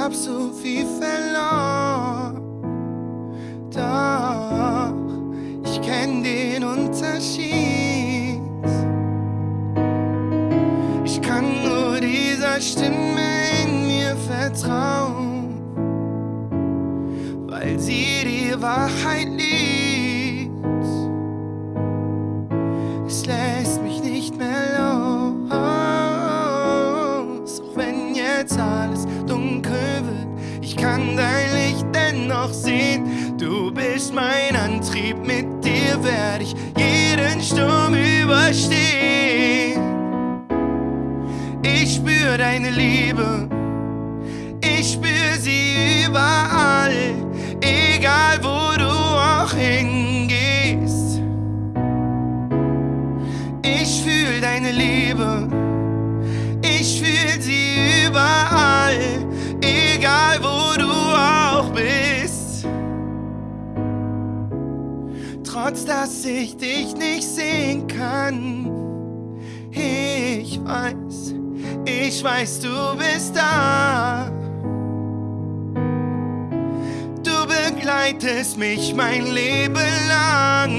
hab so viel verloren. Doch ich kenn den Unterschied. Ich kann nur dieser Stimme in mir vertrauen, weil sie die Wahrheit liebt. Dunkel wird. Ich kann dein Licht dennoch sehen. Du bist mein Antrieb, mit dir werde ich jeden Sturm überstehen. Ich spür deine Liebe, ich spür sie überall, egal wo du auch hingehst. Ich fühl deine Liebe, ich fühl sie überall, Trotz dass ich dich nicht sehen kann, ich weiß, ich weiß, du bist da. Du begleitest mich mein Leben lang.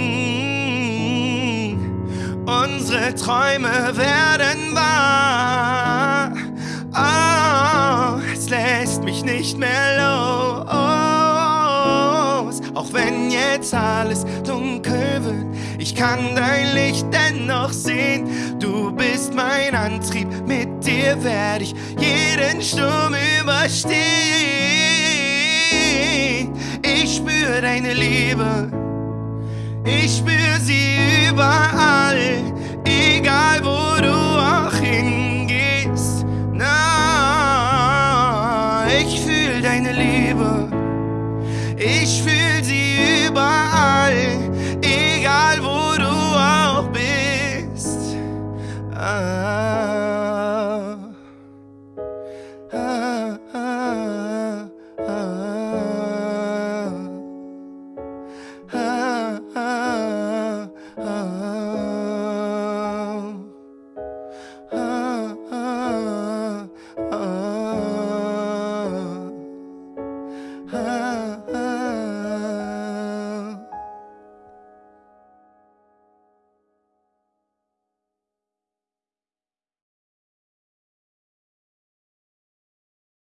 Unsere Träume werden wahr. Oh, es lässt mich nicht mehr los. Auch wenn jetzt alles dunkel ich kann dein Licht dennoch sehen. Du bist mein Antrieb, mit dir werde ich jeden Sturm überstehen. Ich spür deine Liebe. Ich spür sie überall, egal wo du auch hingehst. Na, ich fühl deine Liebe. Ich fühl sie überall,